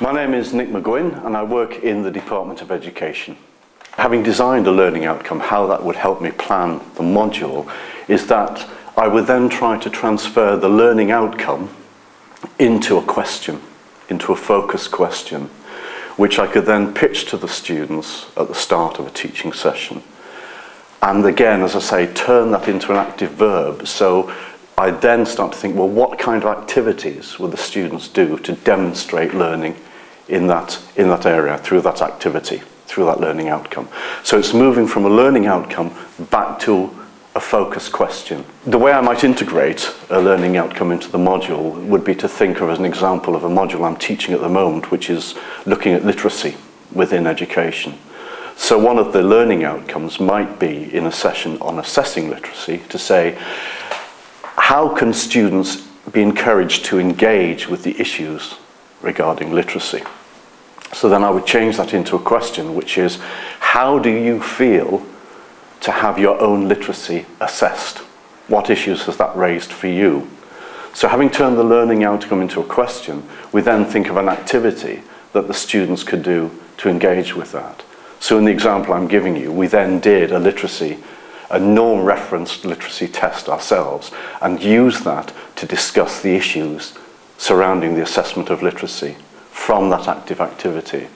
My name is Nick McGuinn and I work in the Department of Education. Having designed a learning outcome, how that would help me plan the module is that I would then try to transfer the learning outcome into a question, into a focus question, which I could then pitch to the students at the start of a teaching session. And again, as I say, turn that into an active verb. So I then start to think, well, what kind of activities will the students do to demonstrate learning in that, in that area through that activity, through that learning outcome. So it's moving from a learning outcome back to a focus question. The way I might integrate a learning outcome into the module would be to think of as an example of a module I'm teaching at the moment, which is looking at literacy within education. So one of the learning outcomes might be in a session on assessing literacy to say, how can students be encouraged to engage with the issues regarding literacy? So then I would change that into a question, which is, how do you feel to have your own literacy assessed. What issues has that raised for you? So having turned the learning outcome into a question, we then think of an activity that the students could do to engage with that. So in the example I'm giving you, we then did a literacy, a norm-referenced literacy test ourselves and use that to discuss the issues surrounding the assessment of literacy from that active activity.